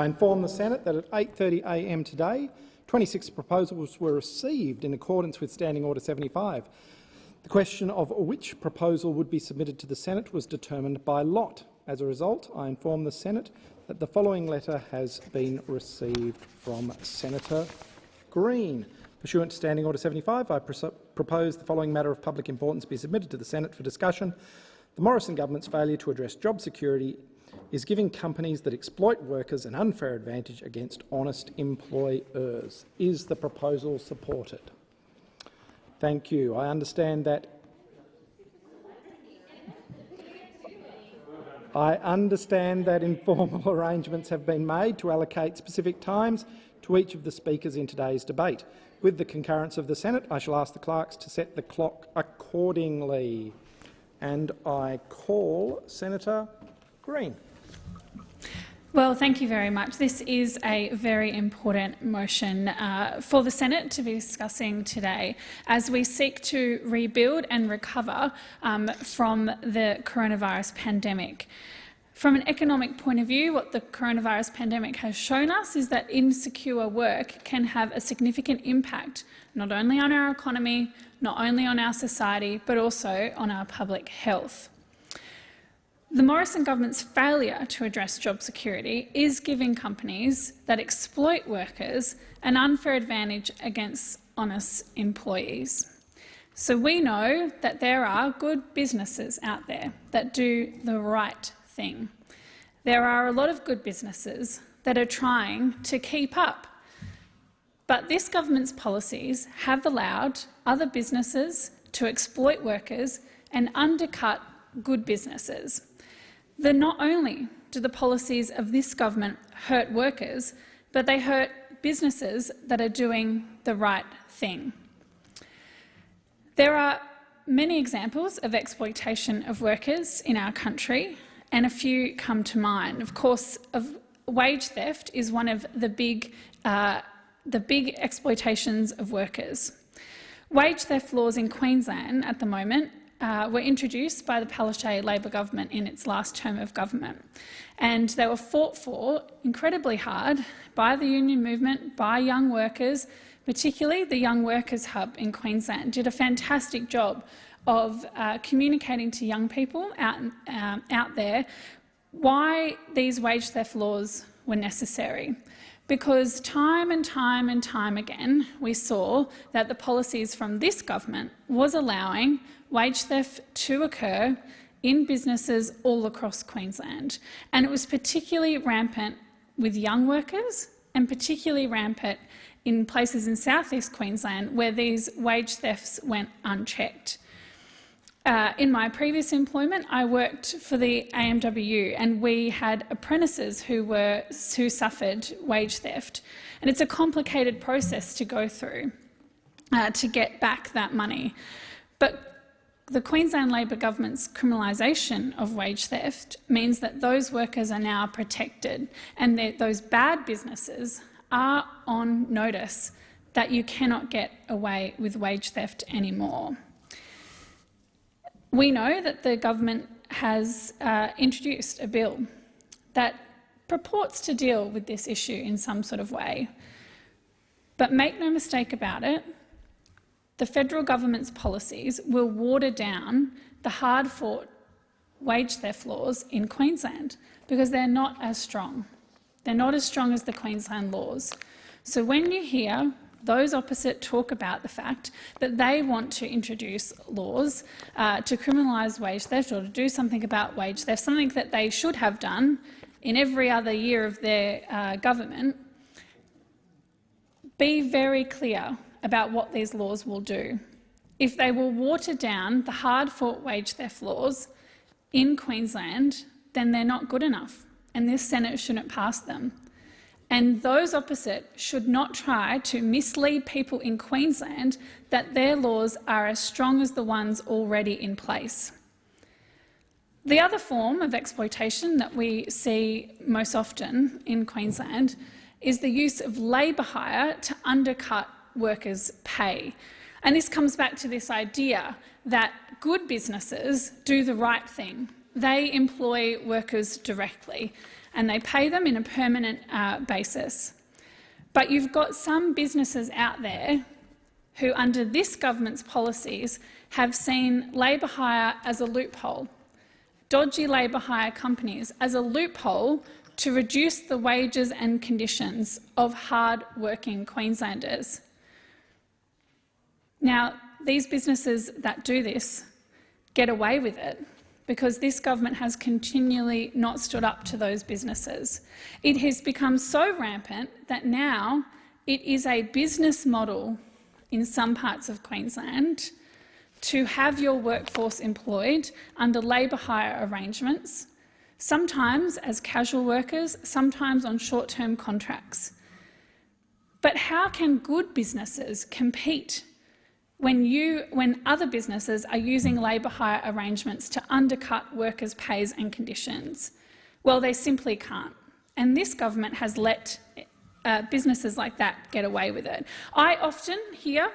I inform the Senate that at 8.30am today, 26 proposals were received in accordance with Standing Order 75. The question of which proposal would be submitted to the Senate was determined by lot. As a result, I inform the Senate that the following letter has been received from Senator Green. Pursuant to Standing Order 75, I propose the following matter of public importance be submitted to the Senate for discussion. The Morrison government's failure to address job security is giving companies that exploit workers an unfair advantage against honest employers. Is the proposal supported? Thank you. I understand that I understand that informal arrangements have been made to allocate specific times to each of the speakers in today's debate. With the concurrence of the Senate, I shall ask the clerks to set the clock accordingly. And I call Senator Green. Well, thank you very much. This is a very important motion uh, for the Senate to be discussing today as we seek to rebuild and recover um, from the coronavirus pandemic. From an economic point of view, what the coronavirus pandemic has shown us is that insecure work can have a significant impact not only on our economy, not only on our society, but also on our public health. The Morrison government's failure to address job security is giving companies that exploit workers an unfair advantage against honest employees. So we know that there are good businesses out there that do the right thing. There are a lot of good businesses that are trying to keep up. But this government's policies have allowed other businesses to exploit workers and undercut good businesses that not only do the policies of this government hurt workers, but they hurt businesses that are doing the right thing. There are many examples of exploitation of workers in our country, and a few come to mind. Of course, of wage theft is one of the big, uh, the big exploitations of workers. Wage theft laws in Queensland at the moment uh, were introduced by the Palaszczuk Labor government in its last term of government. And they were fought for incredibly hard by the union movement, by young workers, particularly the Young Workers Hub in Queensland did a fantastic job of uh, communicating to young people out, uh, out there why these wage theft laws were necessary. Because time and time and time again, we saw that the policies from this government was allowing wage theft to occur in businesses all across Queensland. And it was particularly rampant with young workers and particularly rampant in places in southeast Queensland where these wage thefts went unchecked. Uh, in my previous employment, I worked for the AMWU and we had apprentices who, were, who suffered wage theft. And it's a complicated process to go through uh, to get back that money. But the Queensland Labor government's criminalisation of wage theft means that those workers are now protected and that those bad businesses are on notice that you cannot get away with wage theft anymore. We know that the government has uh, introduced a bill that purports to deal with this issue in some sort of way. But make no mistake about it, the federal government's policies will water down the hard-fought wage theft laws in Queensland because they're not as strong. They're not as strong as the Queensland laws. So when you hear those opposite talk about the fact that they want to introduce laws uh, to criminalise wage theft or to do something about wage theft, something that they should have done in every other year of their uh, government, be very clear about what these laws will do. If they will water down the hard-fought wage theft laws in Queensland, then they're not good enough, and this Senate shouldn't pass them. And those opposite should not try to mislead people in Queensland that their laws are as strong as the ones already in place. The other form of exploitation that we see most often in Queensland is the use of labour hire to undercut workers' pay. And this comes back to this idea that good businesses do the right thing they employ workers directly and they pay them in a permanent uh, basis. But you've got some businesses out there who, under this government's policies, have seen labour hire as a loophole, dodgy labour hire companies as a loophole to reduce the wages and conditions of hard-working Queenslanders. Now, these businesses that do this get away with it because this government has continually not stood up to those businesses. It has become so rampant that now it is a business model in some parts of Queensland to have your workforce employed under labour hire arrangements, sometimes as casual workers, sometimes on short-term contracts. But how can good businesses compete when, you, when other businesses are using labour hire arrangements to undercut workers' pays and conditions? Well, they simply can't. And this government has let uh, businesses like that get away with it. I often hear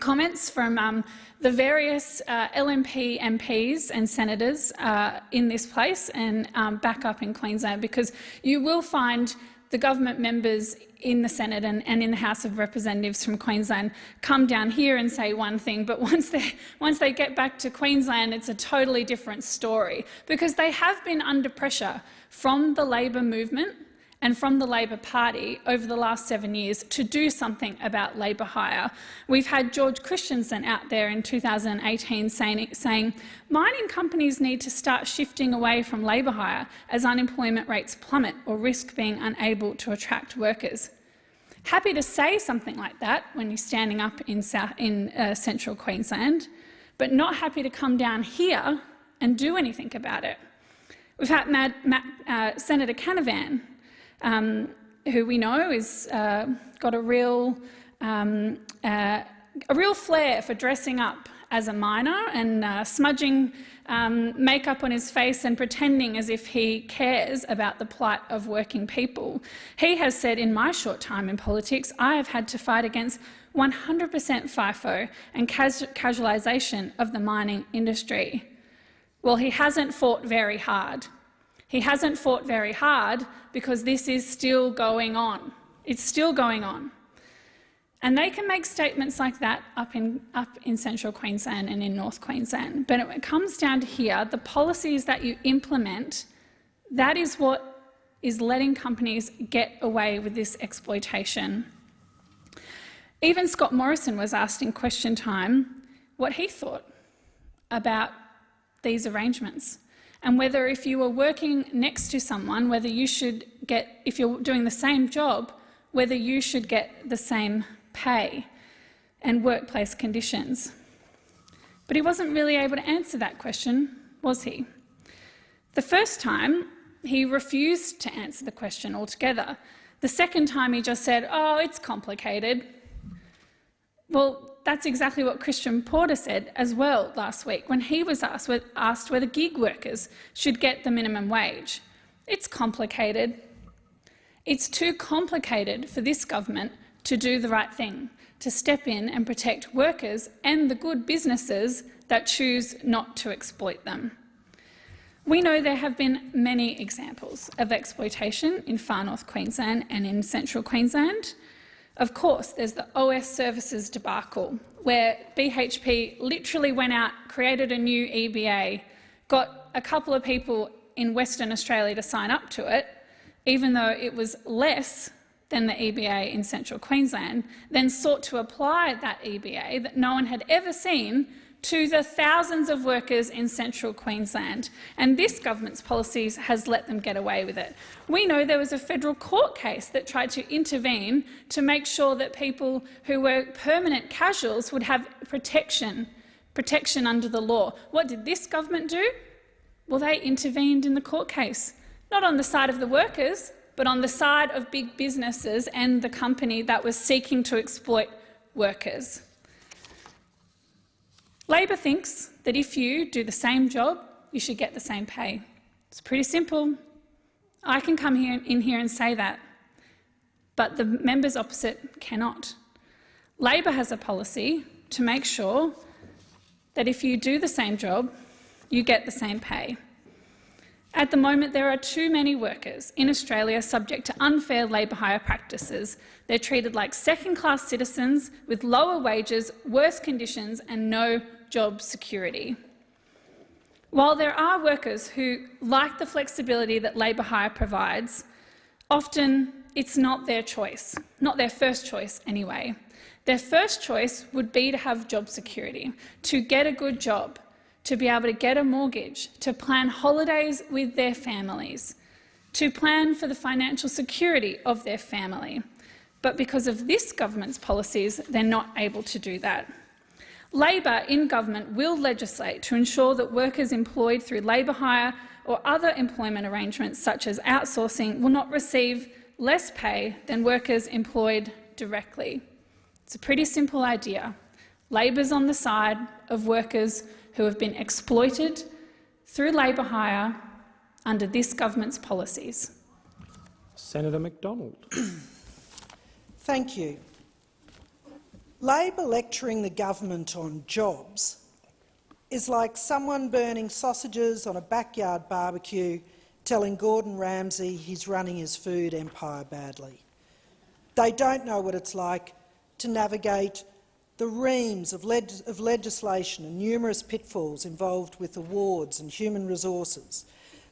comments from um, the various uh, LNP MPs and senators uh, in this place and um, back up in Queensland because you will find the government members in the Senate and, and, in the House of Representatives from Queensland come down here and say one thing, but once they, once they get back to Queensland, it's a totally different story, because they have been under pressure from the Labor movement and from the Labor Party over the last seven years to do something about labour hire. We've had George Christensen out there in 2018 saying, saying mining companies need to start shifting away from labour hire as unemployment rates plummet or risk being unable to attract workers. Happy to say something like that when you're standing up in, South, in uh, central Queensland, but not happy to come down here and do anything about it. We've had Matt, Matt, uh, Senator Canavan um, who we know has uh, got a real, um, uh, a real flair for dressing up as a miner and uh, smudging um, makeup on his face and pretending as if he cares about the plight of working people. He has said, in my short time in politics, I have had to fight against 100% FIFO and casualisation of the mining industry. Well, he hasn't fought very hard. He hasn't fought very hard because this is still going on. It's still going on. And they can make statements like that up in, up in central Queensland and in North Queensland. But it comes down to here, the policies that you implement, that is what is letting companies get away with this exploitation. Even Scott Morrison was asked in question time what he thought about these arrangements and whether if you were working next to someone, whether you should get, if you're doing the same job, whether you should get the same pay and workplace conditions. But he wasn't really able to answer that question, was he? The first time, he refused to answer the question altogether. The second time, he just said, oh, it's complicated. Well, that's exactly what Christian Porter said as well last week when he was asked, asked whether gig workers should get the minimum wage. It's complicated. It's too complicated for this government to do the right thing, to step in and protect workers and the good businesses that choose not to exploit them. We know there have been many examples of exploitation in far north Queensland and in central Queensland. Of course, there's the OS services debacle, where BHP literally went out, created a new EBA, got a couple of people in Western Australia to sign up to it, even though it was less than the EBA in central Queensland, then sought to apply that EBA that no one had ever seen to the thousands of workers in central Queensland, and this government's policies has let them get away with it. We know there was a federal court case that tried to intervene to make sure that people who were permanent casuals would have protection, protection under the law. What did this government do? Well, they intervened in the court case, not on the side of the workers, but on the side of big businesses and the company that was seeking to exploit workers. Labor thinks that if you do the same job, you should get the same pay. It's pretty simple. I can come here, in here and say that, but the members opposite cannot. Labor has a policy to make sure that if you do the same job, you get the same pay. At the moment, there are too many workers in Australia subject to unfair labour hire practices. They're treated like second-class citizens with lower wages, worse conditions and no job security. While there are workers who like the flexibility that labour hire provides, often it's not their choice, not their first choice anyway. Their first choice would be to have job security, to get a good job, to be able to get a mortgage, to plan holidays with their families, to plan for the financial security of their family. But because of this government's policies, they're not able to do that. Labor in government will legislate to ensure that workers employed through labour hire or other employment arrangements such as outsourcing will not receive less pay than workers employed directly. It's a pretty simple idea. Labor's on the side of workers who have been exploited through labour hire under this government's policies. Senator McDonald. Thank you. Labor lecturing the government on jobs is like someone burning sausages on a backyard barbecue telling Gordon Ramsay he's running his food empire badly. They don't know what it's like to navigate the reams of, leg of legislation and numerous pitfalls involved with awards and human resources.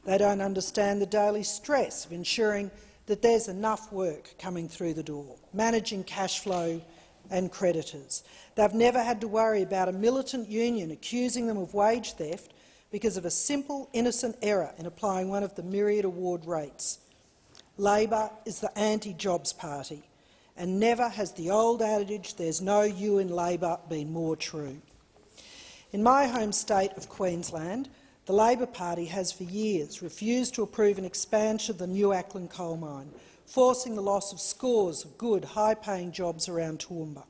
They don't understand the daily stress of ensuring that there's enough work coming through the door, managing cash flow and creditors. They've never had to worry about a militant union accusing them of wage theft because of a simple, innocent error in applying one of the myriad award rates. Labor is the anti-jobs party, and never has the old adage, there's no you in Labor, been more true. In my home state of Queensland, the Labor Party has for years refused to approve an expansion of the New Acland coal mine, forcing the loss of scores of good, high-paying jobs around Toowoomba.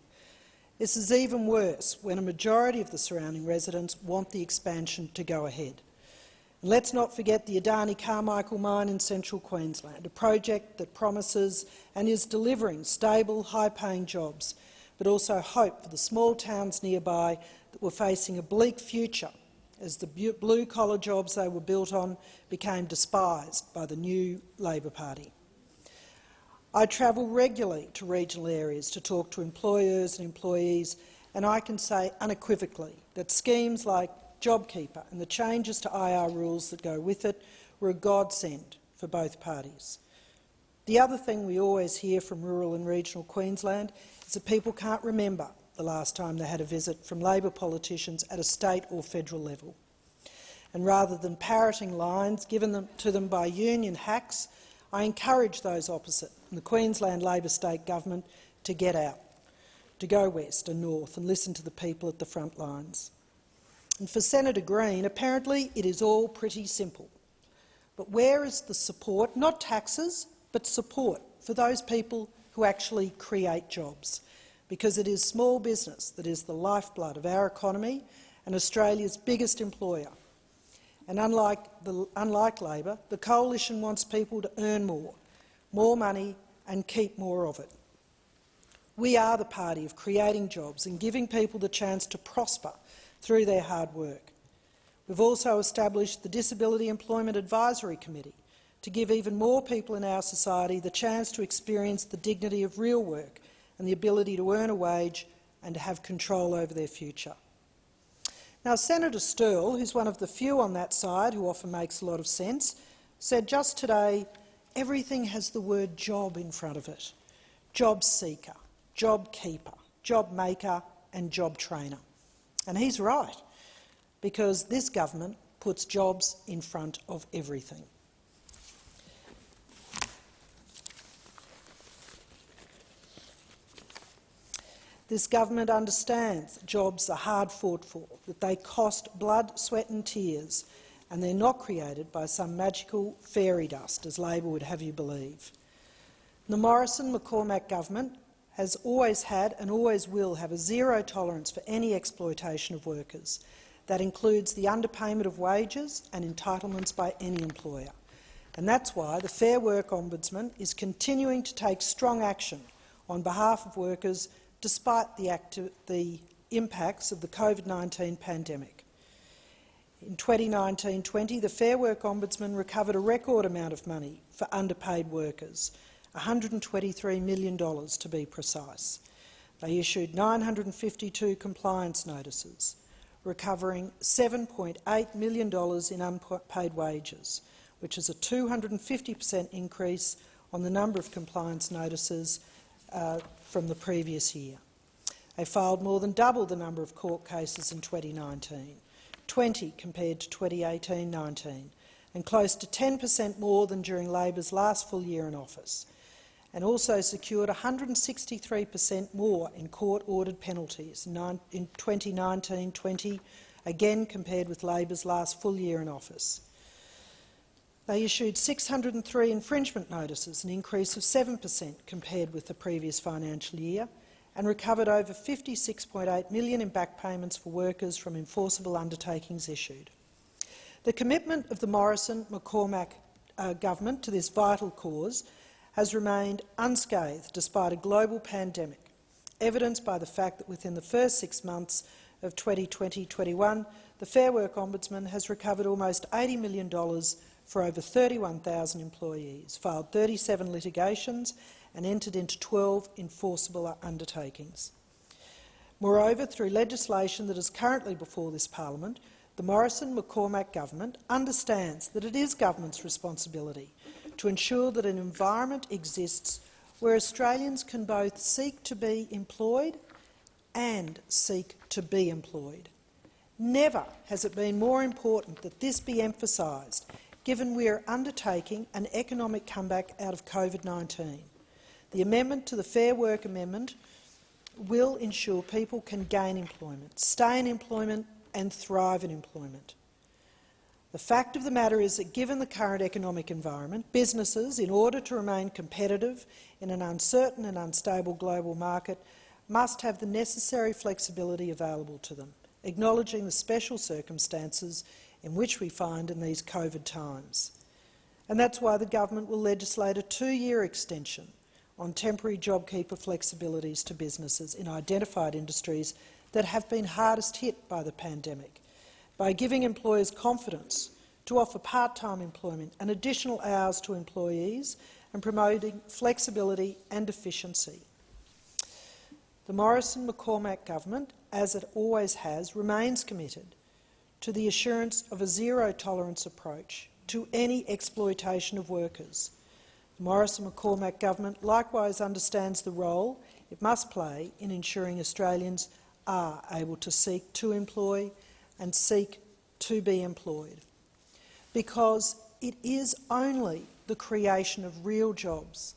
This is even worse when a majority of the surrounding residents want the expansion to go ahead. And let's not forget the Adani Carmichael mine in central Queensland, a project that promises and is delivering stable, high-paying jobs, but also hope for the small towns nearby that were facing a bleak future as the blue-collar jobs they were built on became despised by the new Labor Party. I travel regularly to regional areas to talk to employers and employees, and I can say unequivocally that schemes like JobKeeper and the changes to IR rules that go with it were a godsend for both parties. The other thing we always hear from rural and regional Queensland is that people can't remember the last time they had a visit from Labor politicians at a state or federal level. And rather than parroting lines given them, to them by union hacks, I encourage those opposite the Queensland Labor state government to get out, to go west and north and listen to the people at the front lines. And for Senator Green, apparently it is all pretty simple. But where is the support, not taxes, but support for those people who actually create jobs? Because it is small business that is the lifeblood of our economy and Australia's biggest employer. And unlike, the, unlike Labor, the Coalition wants people to earn more, more money and keep more of it. We are the party of creating jobs and giving people the chance to prosper through their hard work. We've also established the Disability Employment Advisory Committee to give even more people in our society the chance to experience the dignity of real work and the ability to earn a wage and to have control over their future. Now, Senator Sterle, who's one of the few on that side who often makes a lot of sense, said just today everything has the word job in front of it. Job seeker, job keeper, job maker and job trainer. And he's right, because this government puts jobs in front of everything. This government understands jobs are hard fought for, that they cost blood, sweat and tears, and they're not created by some magical fairy dust, as Labor would have you believe. The Morrison-McCormack government has always had and always will have a zero tolerance for any exploitation of workers. That includes the underpayment of wages and entitlements by any employer. And that's why the Fair Work Ombudsman is continuing to take strong action on behalf of workers despite the, the impacts of the COVID-19 pandemic. In 2019-20, the Fair Work Ombudsman recovered a record amount of money for underpaid workers, $123 million to be precise. They issued 952 compliance notices, recovering $7.8 million in unpaid wages, which is a 250 per cent increase on the number of compliance notices uh, from the previous year. They filed more than double the number of court cases in 2019, 20 compared to 2018-19, and close to 10 per cent more than during Labor's last full year in office, and also secured 163 per cent more in court-ordered penalties in 2019-20, again compared with Labor's last full year in office. They issued 603 infringement notices, an increase of 7 per cent compared with the previous financial year, and recovered over 56.8 million in back payments for workers from enforceable undertakings issued. The commitment of the Morrison-McCormack uh, government to this vital cause has remained unscathed despite a global pandemic, evidenced by the fact that within the first six months of 2020-21, the Fair Work Ombudsman has recovered almost $80 million for over 31,000 employees, filed 37 litigations and entered into 12 enforceable undertakings. Moreover, through legislation that is currently before this parliament, the Morrison-McCormack government understands that it is government's responsibility to ensure that an environment exists where Australians can both seek to be employed and seek to be employed. Never has it been more important that this be emphasised, given we are undertaking an economic comeback out of COVID-19. The amendment to the Fair Work Amendment will ensure people can gain employment, stay in employment and thrive in employment. The fact of the matter is that given the current economic environment, businesses, in order to remain competitive in an uncertain and unstable global market, must have the necessary flexibility available to them, acknowledging the special circumstances in which we find in these COVID times. And that's why the government will legislate a two-year extension on temporary JobKeeper flexibilities to businesses in identified industries that have been hardest hit by the pandemic, by giving employers confidence to offer part-time employment and additional hours to employees and promoting flexibility and efficiency. The Morrison-McCormack government, as it always has, remains committed to the assurance of a zero-tolerance approach to any exploitation of workers the Morrison-McCormack government likewise understands the role it must play in ensuring Australians are able to seek to employ and seek to be employed, because it is only the creation of real jobs,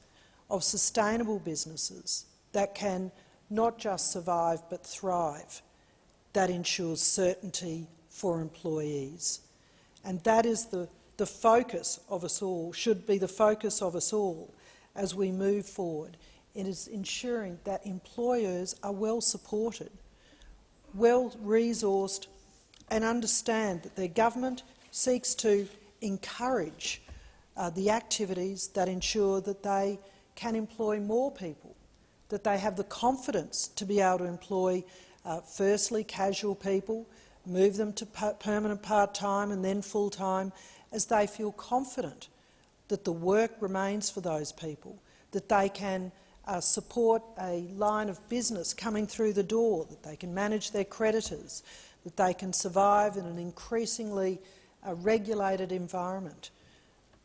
of sustainable businesses that can not just survive but thrive, that ensures certainty for employees. And that is the the focus of us all, should be the focus of us all as we move forward. It is ensuring that employers are well supported, well resourced and understand that their government seeks to encourage uh, the activities that ensure that they can employ more people, that they have the confidence to be able to employ, uh, firstly, casual people, move them to permanent part-time and then full-time, as they feel confident that the work remains for those people, that they can uh, support a line of business coming through the door, that they can manage their creditors, that they can survive in an increasingly uh, regulated environment,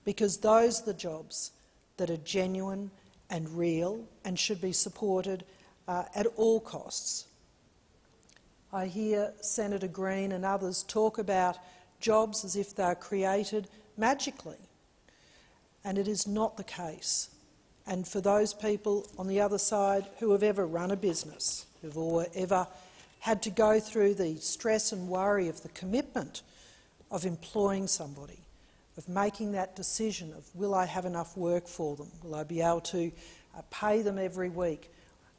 because those are the jobs that are genuine and real and should be supported uh, at all costs. I hear Senator Green and others talk about jobs as if they are created magically. And it is not the case. And for those people on the other side who have ever run a business, who've ever had to go through the stress and worry of the commitment of employing somebody, of making that decision of will I have enough work for them, will I be able to uh, pay them every week,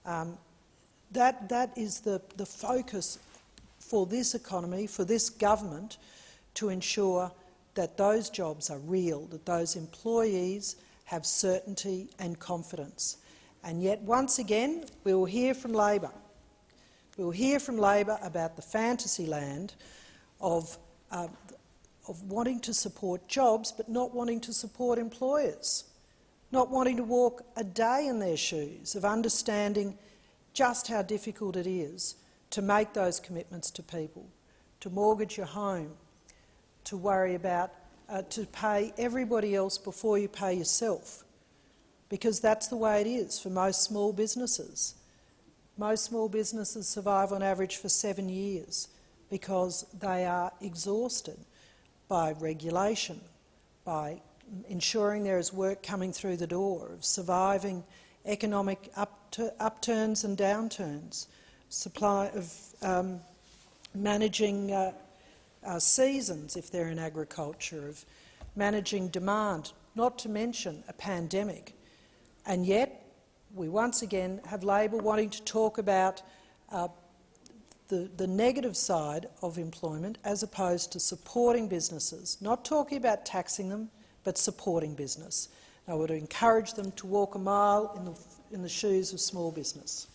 um, that, that is the, the focus for this economy, for this government, to ensure that those jobs are real, that those employees have certainty and confidence. And yet, once again, we will hear from Labor. We will hear from Labor about the fantasy land of uh, of wanting to support jobs but not wanting to support employers, not wanting to walk a day in their shoes, of understanding just how difficult it is to make those commitments to people, to mortgage your home, to worry about, uh, to pay everybody else before you pay yourself, because that's the way it is for most small businesses. Most small businesses survive on average for seven years because they are exhausted by regulation, by ensuring there is work coming through the door, of surviving economic upturns and downturns, supply of um, managing uh, uh, seasons if they're in agriculture, of managing demand, not to mention a pandemic. And yet, we once again have Labor wanting to talk about uh, the, the negative side of employment as opposed to supporting businesses, not talking about taxing them, but supporting business. I would encourage them to walk a mile in the, in the shoes of small business.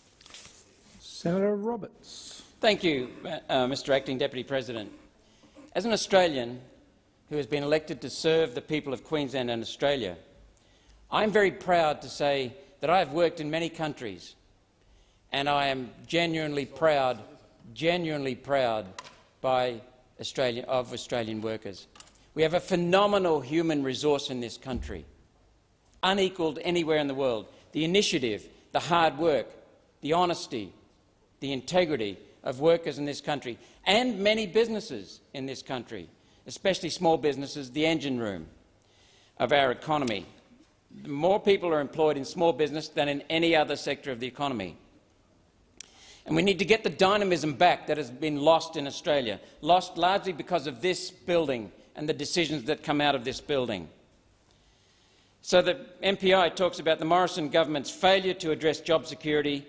Senator Roberts. Thank you, uh, Mr Acting Deputy President. As an Australian who has been elected to serve the people of Queensland and Australia, I am very proud to say that I have worked in many countries, and I am genuinely proud, genuinely proud by Australian, of Australian workers. We have a phenomenal human resource in this country, unequalled anywhere in the world. The initiative, the hard work, the honesty, the integrity of workers in this country, and many businesses in this country, especially small businesses, the engine room of our economy more people are employed in small business than in any other sector of the economy. And we need to get the dynamism back that has been lost in Australia, lost largely because of this building and the decisions that come out of this building. So the MPI talks about the Morrison government's failure to address job security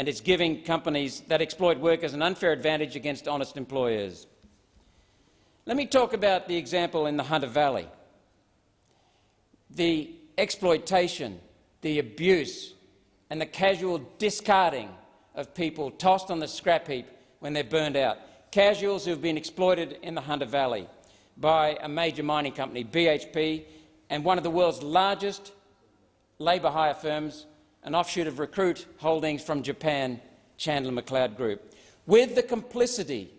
and it's giving companies that exploit workers an unfair advantage against honest employers. Let me talk about the example in the Hunter Valley. The exploitation, the abuse and the casual discarding of people tossed on the scrap heap when they're burned out. Casuals who have been exploited in the Hunter Valley by a major mining company, BHP, and one of the world's largest labour hire firms, an offshoot of Recruit Holdings from Japan, Chandler McLeod Group, with the complicity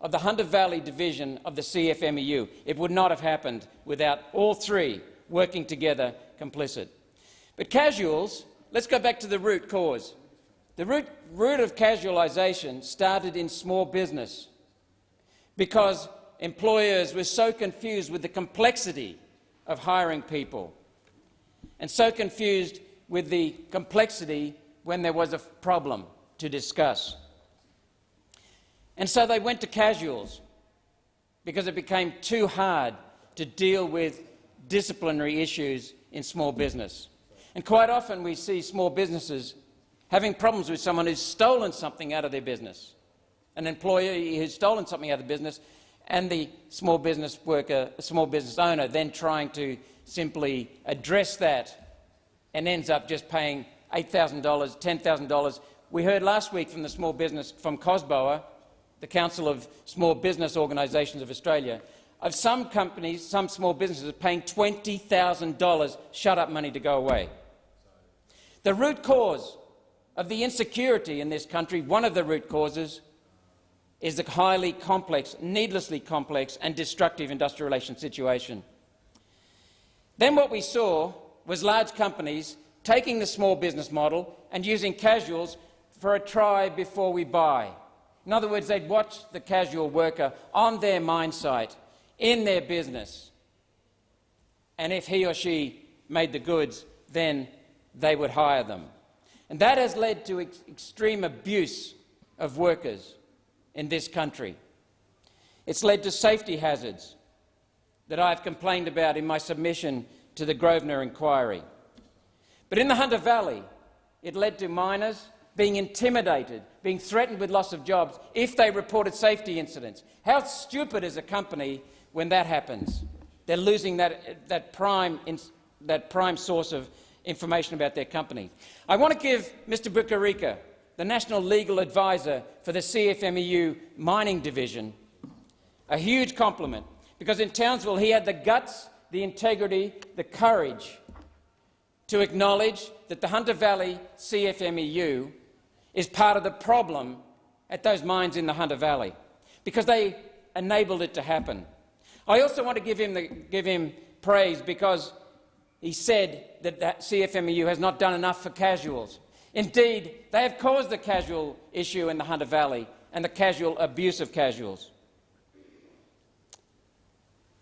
of the Hunter Valley division of the CFMEU. It would not have happened without all three working together complicit. But casuals, let's go back to the root cause. The root, root of casualisation started in small business because employers were so confused with the complexity of hiring people and so confused with the complexity when there was a problem to discuss. And so they went to casuals because it became too hard to deal with disciplinary issues in small business. And quite often we see small businesses having problems with someone who's stolen something out of their business, an employee who's stolen something out of the business, and the small business worker, a small business owner then trying to simply address that and ends up just paying $8,000, $10,000. We heard last week from the small business from COSBOA, the Council of Small Business Organisations of Australia, of some companies, some small businesses, paying $20,000 shut-up money to go away. The root cause of the insecurity in this country, one of the root causes, is the highly complex, needlessly complex and destructive industrial relations situation. Then what we saw was large companies taking the small business model and using casuals for a try before we buy. In other words, they'd watch the casual worker on their mine site in their business. And if he or she made the goods, then they would hire them. And that has led to ex extreme abuse of workers in this country. It's led to safety hazards that I've complained about in my submission to the Grosvenor inquiry. But in the Hunter Valley, it led to miners being intimidated, being threatened with loss of jobs if they reported safety incidents. How stupid is a company when that happens. They're losing that, that, prime, that prime source of information about their company. I want to give Mr Bukarika, the National Legal Advisor for the CFMEU Mining Division, a huge compliment because in Townsville he had the guts, the integrity, the courage to acknowledge that the Hunter Valley CFMEU is part of the problem at those mines in the Hunter Valley, because they enabled it to happen. I also want to give him, the, give him praise because he said that the CFMEU has not done enough for casuals. Indeed, they have caused the casual issue in the Hunter Valley and the casual abuse of casuals.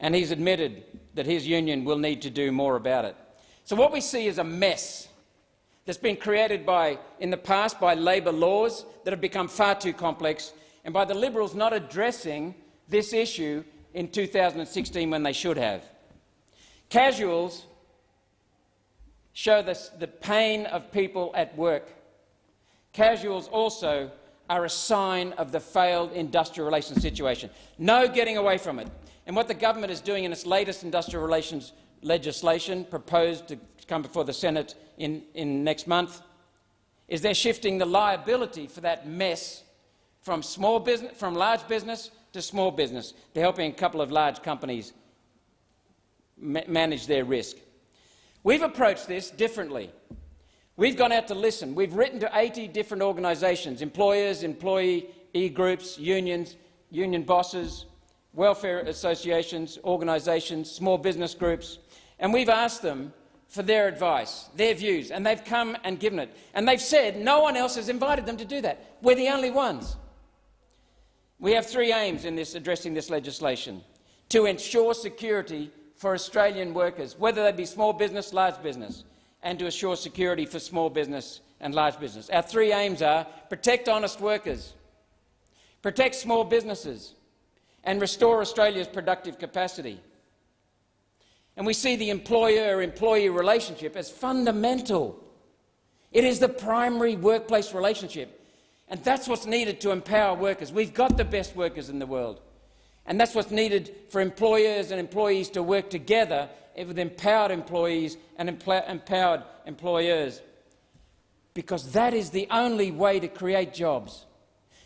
And he's admitted that his union will need to do more about it. So what we see is a mess that's been created by, in the past by Labor laws that have become far too complex and by the Liberals not addressing this issue in 2016 when they should have. Casuals show the, the pain of people at work. Casuals also are a sign of the failed industrial relations situation. No getting away from it. And what the government is doing in its latest industrial relations legislation proposed to come before the Senate in, in next month is they're shifting the liability for that mess from, small business, from large business to small business. They're helping a couple of large companies ma manage their risk. We've approached this differently. We've gone out to listen. We've written to 80 different organisations, employers, employee e groups, unions, union bosses, welfare associations, organisations, small business groups, and we've asked them for their advice, their views, and they've come and given it. And they've said no one else has invited them to do that. We're the only ones. We have three aims in this, addressing this legislation. To ensure security for Australian workers, whether they be small business, large business, and to assure security for small business and large business. Our three aims are protect honest workers, protect small businesses, and restore Australia's productive capacity. And we see the employer-employee relationship as fundamental. It is the primary workplace relationship. And that's what's needed to empower workers. We've got the best workers in the world. And that's what's needed for employers and employees to work together with empowered employees and empowered employers. Because that is the only way to create jobs.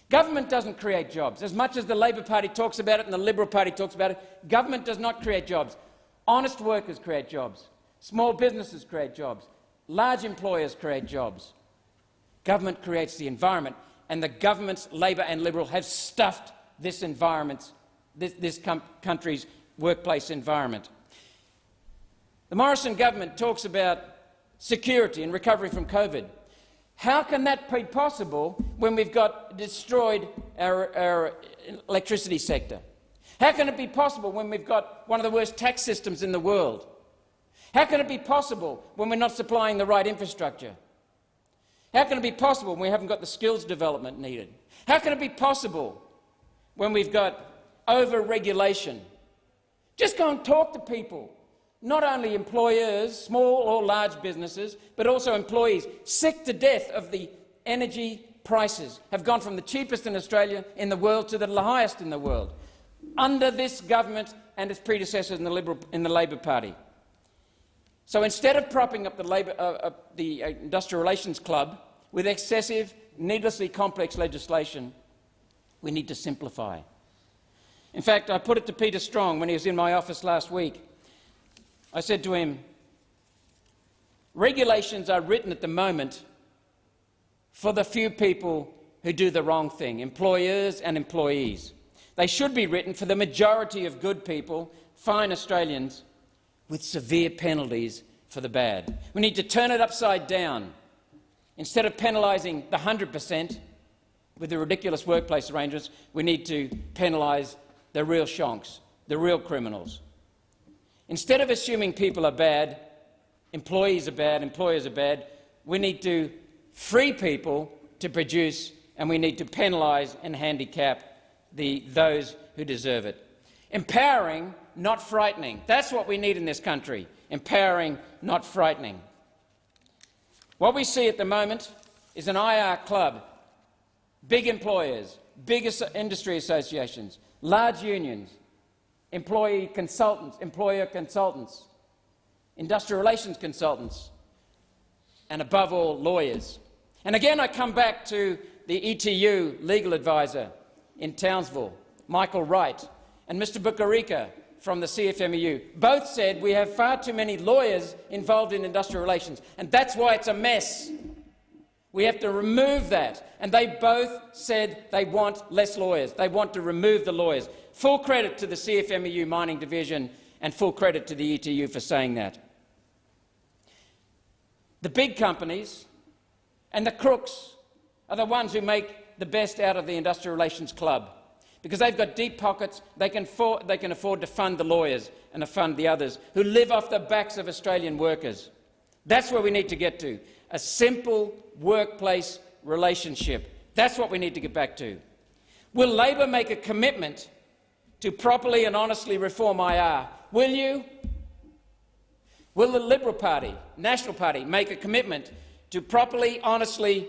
Government doesn't create jobs. As much as the Labor Party talks about it and the Liberal Party talks about it, government does not create jobs. Honest workers create jobs. Small businesses create jobs. Large employers create jobs. Government creates the environment, and the governments, Labor and Liberal, have stuffed this environment, this, this country's workplace environment. The Morrison government talks about security and recovery from COVID. How can that be possible when we've got destroyed our, our electricity sector? How can it be possible when we've got one of the worst tax systems in the world? How can it be possible when we're not supplying the right infrastructure? How can it be possible when we haven't got the skills development needed? How can it be possible when we've got over-regulation? Just go and talk to people, not only employers, small or large businesses, but also employees, sick to death of the energy prices, have gone from the cheapest in Australia in the world to the highest in the world under this government and its predecessors in the, Liberal, in the Labor Party. So instead of propping up the, Labor, uh, uh, the Industrial Relations Club with excessive, needlessly complex legislation, we need to simplify. In fact, I put it to Peter Strong when he was in my office last week. I said to him, regulations are written at the moment for the few people who do the wrong thing, employers and employees. They should be written for the majority of good people, fine Australians, with severe penalties for the bad. We need to turn it upside down. Instead of penalising the 100 per cent with the ridiculous workplace arrangements, we need to penalise the real shonks, the real criminals. Instead of assuming people are bad, employees are bad, employers are bad, we need to free people to produce and we need to penalise and handicap the, those who deserve it. Empowering, not frightening. That's what we need in this country. Empowering, not frightening. What we see at the moment is an IR club, big employers, big industry associations, large unions, employee consultants, employer consultants, industrial relations consultants, and above all, lawyers. And again, I come back to the ETU legal advisor in Townsville, Michael Wright, and Mr Bukarika, from the CFMEU. Both said we have far too many lawyers involved in industrial relations, and that's why it's a mess. We have to remove that. And they both said they want less lawyers. They want to remove the lawyers. Full credit to the CFMEU Mining Division and full credit to the ETU for saying that. The big companies and the crooks are the ones who make the best out of the Industrial Relations Club because they've got deep pockets, they can, afford, they can afford to fund the lawyers and to fund the others who live off the backs of Australian workers. That's where we need to get to, a simple workplace relationship. That's what we need to get back to. Will Labor make a commitment to properly and honestly reform IR? Will you? Will the Liberal Party, National Party, make a commitment to properly, honestly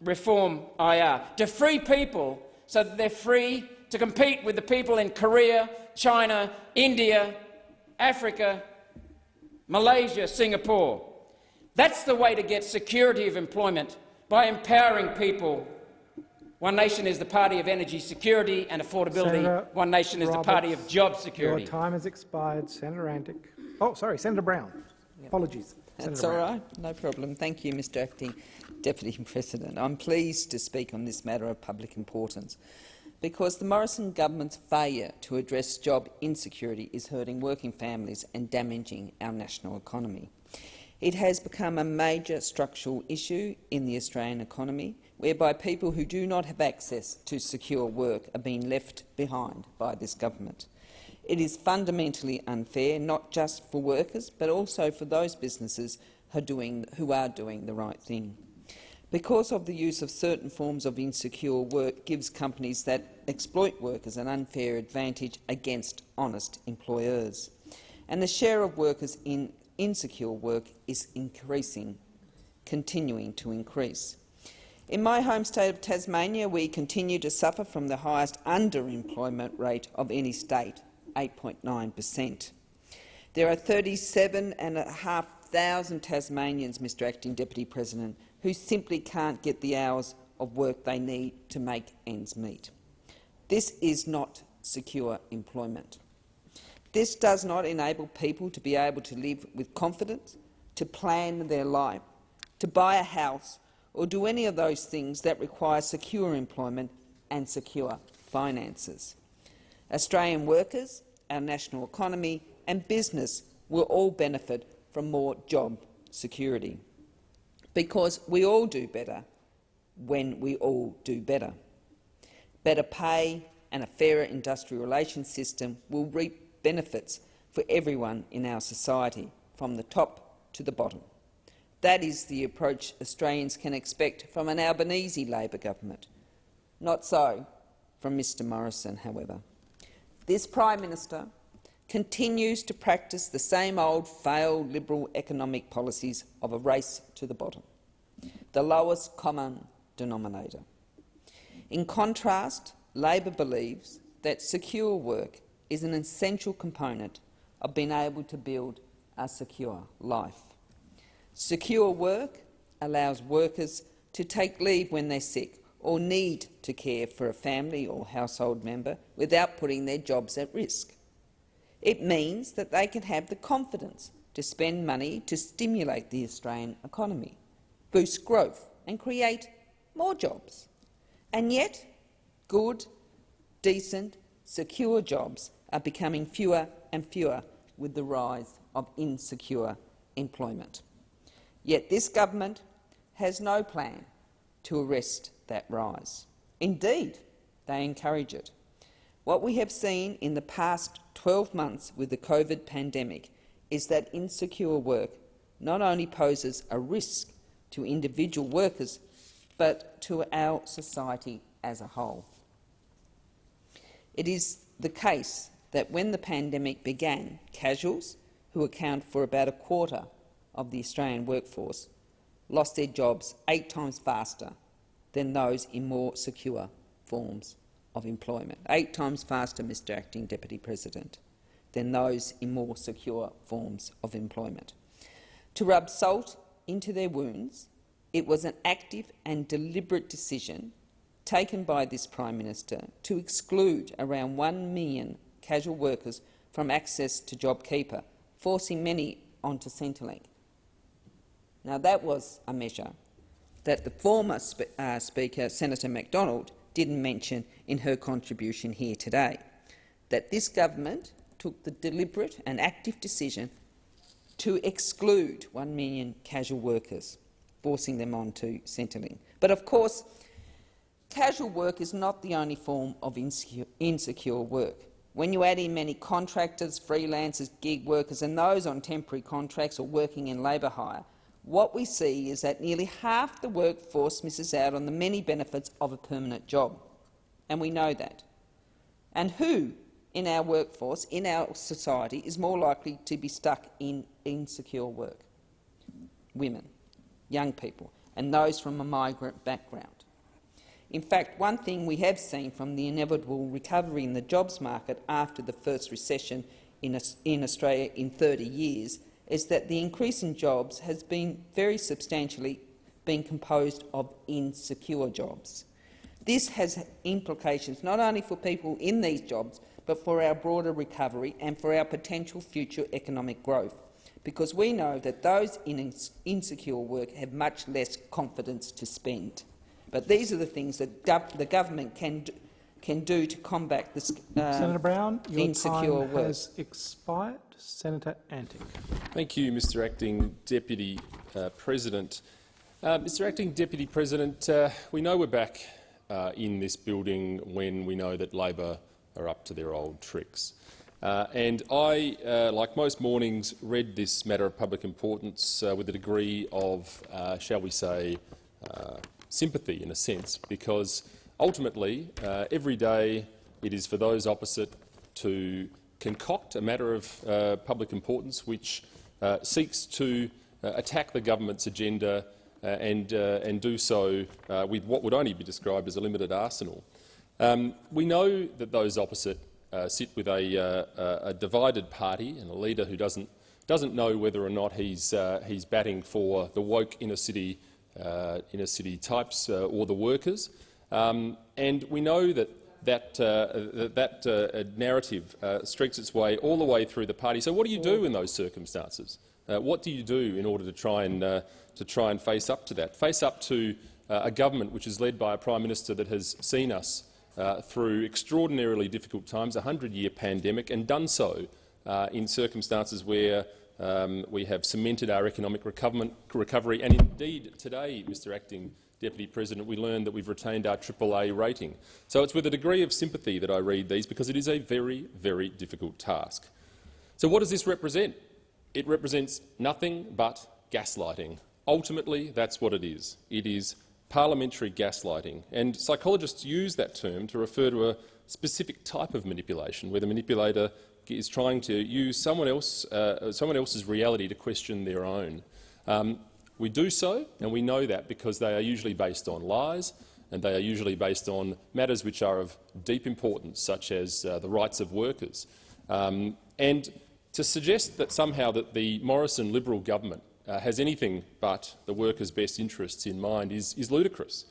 reform IR, to free people so that they're free to compete with the people in Korea, China, India, Africa, Malaysia, Singapore. That's the way to get security of employment, by empowering people. One Nation is the party of energy security and affordability. Senator One Nation is Roberts, the party of job security. Your time has expired. Senator Antic. Oh, sorry, Senator Brown. Apologies. That's Senator all Brown. right, no problem. Thank you, Mr Acting Deputy President. I'm pleased to speak on this matter of public importance because the Morrison government's failure to address job insecurity is hurting working families and damaging our national economy. It has become a major structural issue in the Australian economy, whereby people who do not have access to secure work are being left behind by this government. It is fundamentally unfair, not just for workers, but also for those businesses who are doing, who are doing the right thing. Because of the use of certain forms of insecure work gives companies that exploit workers an unfair advantage against honest employers. And the share of workers in insecure work is increasing, continuing to increase. In my home state of Tasmania, we continue to suffer from the highest underemployment rate of any state, 8.9 per cent. There are 37,500 Tasmanians, Mr Acting Deputy President, who simply can't get the hours of work they need to make ends meet. This is not secure employment. This does not enable people to be able to live with confidence, to plan their life, to buy a house or do any of those things that require secure employment and secure finances. Australian workers, our national economy and business will all benefit from more job security because we all do better when we all do better. Better pay and a fairer industrial relations system will reap benefits for everyone in our society, from the top to the bottom. That is the approach Australians can expect from an Albanese Labor government. Not so from Mr Morrison, however. This Prime Minister continues to practice the same old failed Liberal economic policies of a race to the bottom, the lowest common denominator. In contrast, Labor believes that secure work is an essential component of being able to build a secure life. Secure work allows workers to take leave when they're sick or need to care for a family or household member without putting their jobs at risk. It means that they can have the confidence to spend money to stimulate the Australian economy, boost growth and create more jobs. And yet, good, decent, secure jobs are becoming fewer and fewer with the rise of insecure employment. Yet this government has no plan to arrest that rise. Indeed, they encourage it. What we have seen in the past 12 months with the COVID pandemic is that insecure work not only poses a risk to individual workers, but to our society as a whole. It is the case that when the pandemic began, casuals, who account for about a quarter of the Australian workforce, lost their jobs eight times faster than those in more secure forms of employment. Eight times faster, Mr Acting Deputy President, than those in more secure forms of employment. To rub salt into their wounds, it was an active and deliberate decision taken by this Prime Minister to exclude around 1 million casual workers from access to JobKeeper, forcing many onto Centrelink. Now, that was a measure that the former sp uh, Speaker, Senator McDonald, didn't mention in her contribution here today, that this government took the deliberate and active decision to exclude 1 million casual workers, forcing them onto Centrelink. But of course, casual work is not the only form of insecure, insecure work. When you add in many contractors, freelancers, gig workers and those on temporary contracts or working in labour hire, what we see is that nearly half the workforce misses out on the many benefits of a permanent job. And we know that. And who in our workforce, in our society, is more likely to be stuck in insecure work? Women, young people, and those from a migrant background. In fact, one thing we have seen from the inevitable recovery in the jobs market after the first recession in, Australia in 30 years is that the increase in jobs has been very substantially been composed of insecure jobs. This has implications not only for people in these jobs, but for our broader recovery and for our potential future economic growth, because we know that those in insecure work have much less confidence to spend. But these are the things that the government can can do to combat this uh, Senator Brown, your insecure time work. has expired. Senator Antic. Thank you, Mr Acting Deputy uh, President. Uh, Mr Acting Deputy President, uh, we know we're back uh, in this building when we know that Labor are up to their old tricks. Uh, and I, uh, like most mornings, read this matter of public importance with a degree of, shall we say, sympathy in a sense, because ultimately, every day it is for those opposite to concoct a matter of uh, public importance which uh, seeks to uh, attack the government's agenda uh, and, uh, and do so uh, with what would only be described as a limited arsenal. Um, we know that those opposite sit with a, a, divided party and a leader who doesn't, doesn't know whether or not he's, he's batting for the woke inner city, inner city types or the workers. Um, and we know that that, uh, that uh, narrative uh, streaks its way all the way through the party. So what do you do in those circumstances? Uh, what do you do in order to try and, uh, to try and face up to that? Face up to uh, a government which is led by a Prime Minister that has seen us through extraordinarily difficult times, a 100-year pandemic, and done so in circumstances where um, we have cemented our economic recovery. And indeed, today, Mr Acting Deputy President, we learned that we've retained our AAA rating. So it's with a degree of sympathy that I read these because it is a very, very difficult task. So what does this represent? It represents nothing but gaslighting. Ultimately, that's what it is. It is parliamentary gaslighting. And psychologists use that term to refer to a specific type of manipulation, where the manipulator is trying to use someone, else, uh, someone else's reality to question their own. Um, we do so, and we know that because they are usually based on lies and they are usually based on matters which are of deep importance, such as uh, the rights of workers. Um, and to suggest that somehow that the Morrison Liberal government uh, has anything but the workers' best interests in mind is, is ludicrous.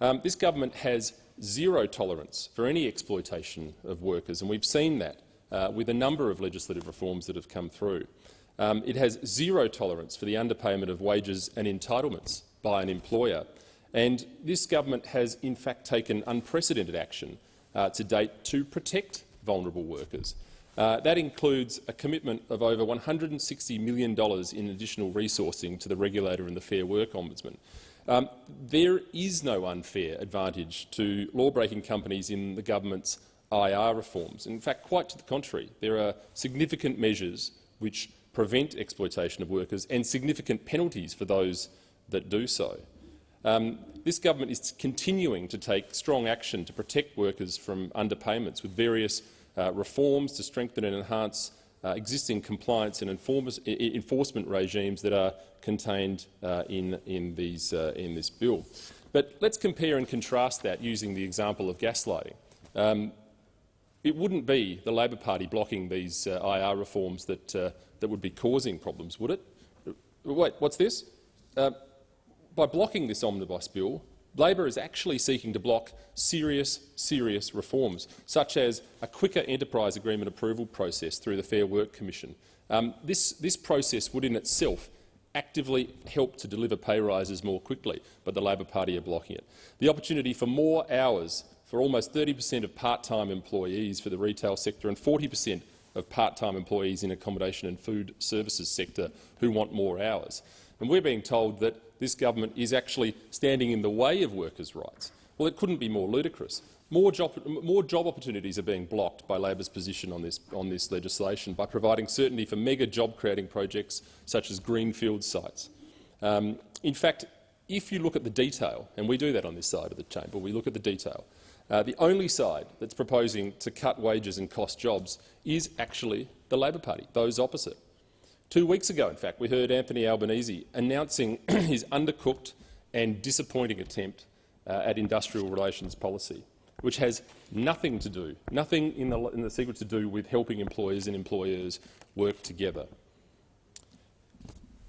Um, this government has zero tolerance for any exploitation of workers, and we've seen that uh, with a number of legislative reforms that have come through. Um, it has zero tolerance for the underpayment of wages and entitlements by an employer. And this government has in fact taken unprecedented action uh, to date to protect vulnerable workers. Uh, that includes a commitment of over $160 million in additional resourcing to the regulator and the Fair Work Ombudsman. Um, there is no unfair advantage to law-breaking companies in the government's IR reforms. In fact, quite to the contrary, there are significant measures which prevent exploitation of workers and significant penalties for those that do so. Um, this government is continuing to take strong action to protect workers from underpayments with various uh, reforms to strengthen and enhance uh, existing compliance and enforcement regimes that are contained uh, in, in, these, uh, in, this bill. But let's compare and contrast that using the example of gaslighting. Um, it wouldn't be the Labor Party blocking these uh, IR reforms that uh, that would be causing problems, would it? Wait, what's this? Uh, by blocking this omnibus bill, Labor is actually seeking to block serious, serious reforms, such as a quicker enterprise agreement approval process through the Fair Work Commission. Um, this, this process would in itself actively help to deliver pay rises more quickly, but the Labor Party are blocking it. The opportunity for more hours for almost 30 per cent of part-time employees for the retail sector and 40 per cent of part-time employees in accommodation and food services sector who want more hours. And we're being told that this government is actually standing in the way of workers' rights. Well, it couldn't be more ludicrous. More job, more job, opportunities are being blocked by Labor's position on this, on this legislation by providing certainty for mega job-creating projects such as greenfield sites. Um, in fact, if you look at the detail, and we do that on this side of the chamber, we look at the detail, uh, the only side that's proposing to cut wages and cost jobs is actually the Labor Party, those opposite. Two weeks ago, in fact, we heard Anthony Albanese announcing his undercooked and disappointing attempt uh, at industrial relations policy which has nothing to do, nothing in the, in the secret to do with helping employers and employers work together.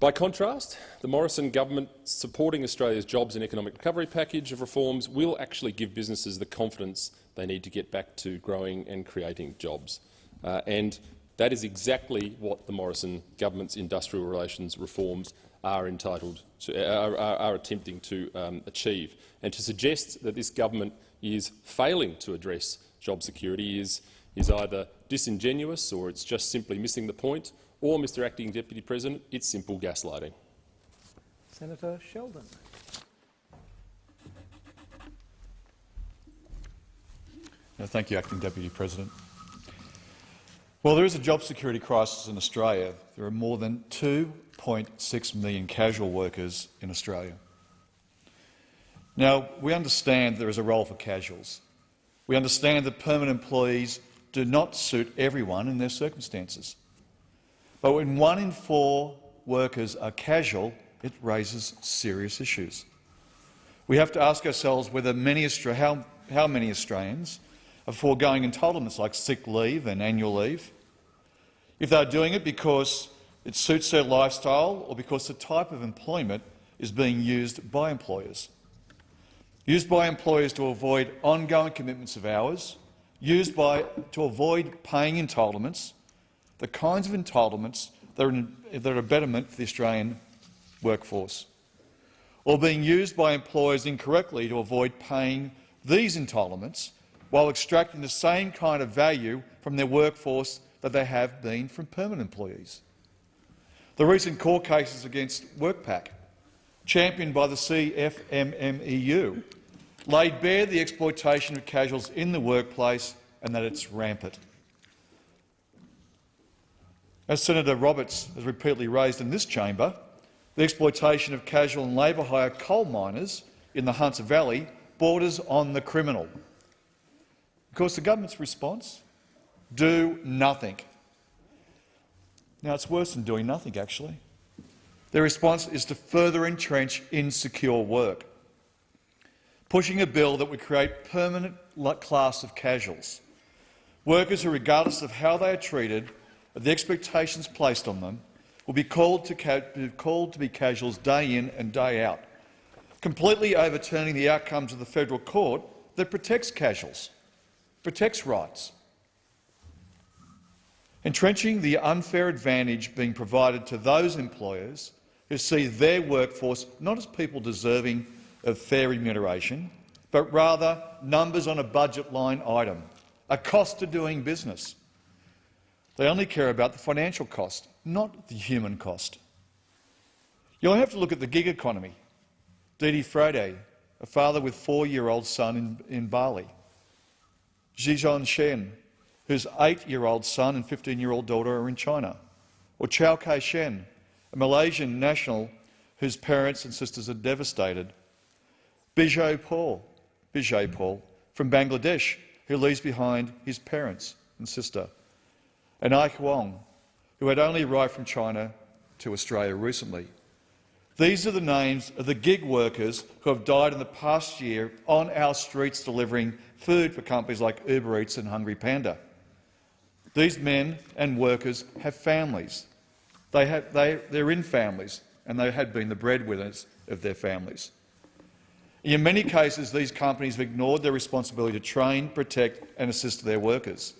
By contrast, the Morrison government supporting Australia's jobs and economic recovery package of reforms will actually give businesses the confidence they need to get back to growing and creating jobs. Uh, and that is exactly what the Morrison government's industrial relations reforms are entitled to, are, are, are attempting to um, achieve. And to suggest that this government is failing to address job security is, is either disingenuous or it's just simply missing the point, or, Mr Acting Deputy President, it's simple gaslighting. Senator Sheldon. thank you, Acting Deputy President. Well, there is a job security crisis in Australia. There are more than 2.6 million casual workers in Australia. Now, we understand there is a role for casuals. We understand that permanent employees do not suit everyone in their circumstances. But when one in four workers are casual, it raises serious issues. We have to ask ourselves whether many how, how many Australians are foregoing entitlements like sick leave and annual leave, if they are doing it because it suits their lifestyle or because the type of employment is being used by employers. Used by employers to avoid ongoing commitments of hours, used by, to avoid paying entitlements, the kinds of entitlements that are, that are a betterment for the Australian workforce, or being used by employers incorrectly to avoid paying these entitlements while extracting the same kind of value from their workforce that they have been from permanent employees. The recent court cases against WorkPac, championed by the CFMMEU, laid bare the exploitation of casuals in the workplace and that it's rampant. As Senator Roberts has repeatedly raised in this chamber, the exploitation of casual and labour hire coal miners in the Hunter Valley borders on the criminal. Of course, the government's response? Do nothing. Now, it's worse than doing nothing, actually. Their response is to further entrench insecure work pushing a bill that would create permanent class of casuals, workers who, regardless of how they are treated or the expectations placed on them, will be called to, be called to be casuals day in and day out, completely overturning the outcomes of the federal court that protects casuals, protects rights. Entrenching the unfair advantage being provided to those employers who see their workforce not as people deserving of fair remuneration, but rather numbers on a budget line item, a cost to doing business. They only care about the financial cost, not the human cost. You'll have to look at the gig economy. Dede Fredy, a father with four-year-old son in, in Bali. Zhizhong Shen, whose eight-year-old son and 15-year-old daughter are in China. Or Chow Khai Shien, a Malaysian national whose parents and sisters are devastated Bijoy Paul, Bijoy Paul from Bangladesh, who leaves behind his parents and sister, and Ike Wong, who had only arrived from China to Australia recently. These are the names of the gig workers who have died in the past year on our streets delivering food for companies like Uber Eats and Hungry Panda. These men and workers have families. They have, they, they're in families, and they had been the breadwinners of their families. In many cases, these companies have ignored their responsibility to train, protect and assist their workers,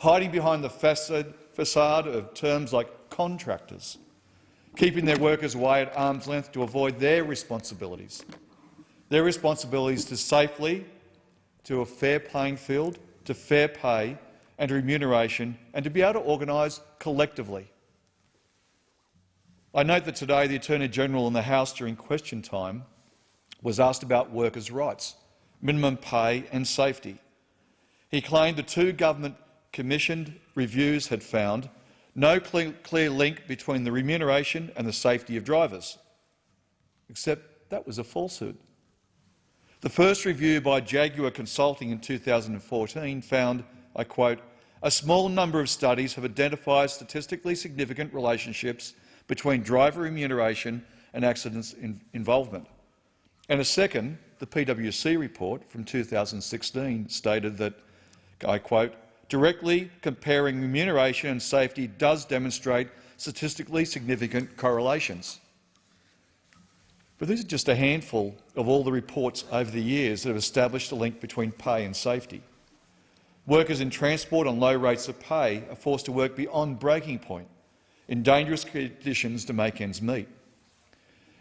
hiding behind the facade, of terms like contractors, keeping their workers away at arm's length to avoid their responsibilities. Their responsibilities to safely, to a fair playing field, to fair pay and remuneration, and to be able to organise collectively. I note that today the Attorney-General in the House during question time was asked about workers' rights, minimum pay and safety. He claimed the two government-commissioned reviews had found no clear link between the remuneration and the safety of drivers, except that was a falsehood. The first review by Jaguar Consulting in 2014 found, I quote, a small number of studies have identified statistically significant relationships between driver remuneration and accidents in involvement. And a second, the PwC report from 2016 stated that, I quote, directly comparing remuneration and safety does demonstrate statistically significant correlations. But these are just a handful of all the reports over the years that have established a link between pay and safety. Workers in transport on low rates of pay are forced to work beyond breaking point in dangerous conditions to make ends meet.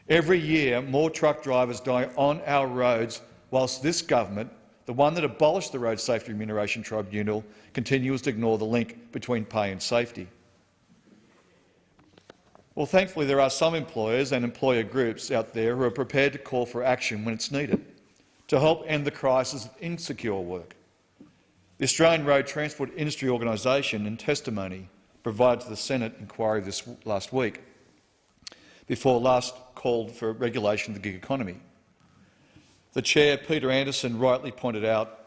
Every year, more truck drivers die on our roads, whilst this government, the one that abolished the Road Safety Remuneration Tribunal, continues to ignore the link between pay and safety. Well, thankfully, there are some employers and employer groups out there who are prepared to call for action when it's needed to help end the crisis of insecure work. The Australian Road Transport Industry Organisation, in testimony provided to the Senate inquiry this last week, before last called for regulation of the gig economy. The chair, Peter Anderson, rightly pointed out,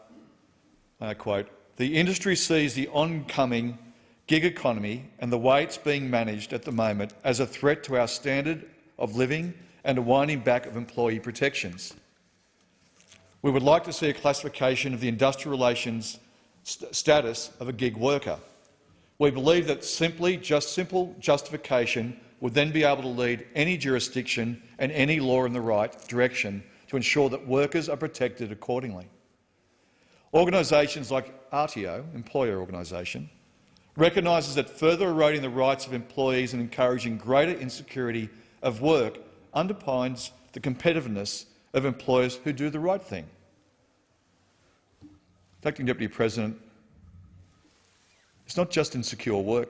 uh, quote, the industry sees the oncoming gig economy and the way it's being managed at the moment as a threat to our standard of living and a winding back of employee protections. We would like to see a classification of the industrial relations st status of a gig worker. We believe that simply just simple justification would then be able to lead any jurisdiction and any law in the right direction to ensure that workers are protected accordingly. Organisations like RTO, employer organisation, recognises that further eroding the rights of employees and encouraging greater insecurity of work underpins the competitiveness of employers who do the right thing. Acting Deputy President, it's not just insecure work,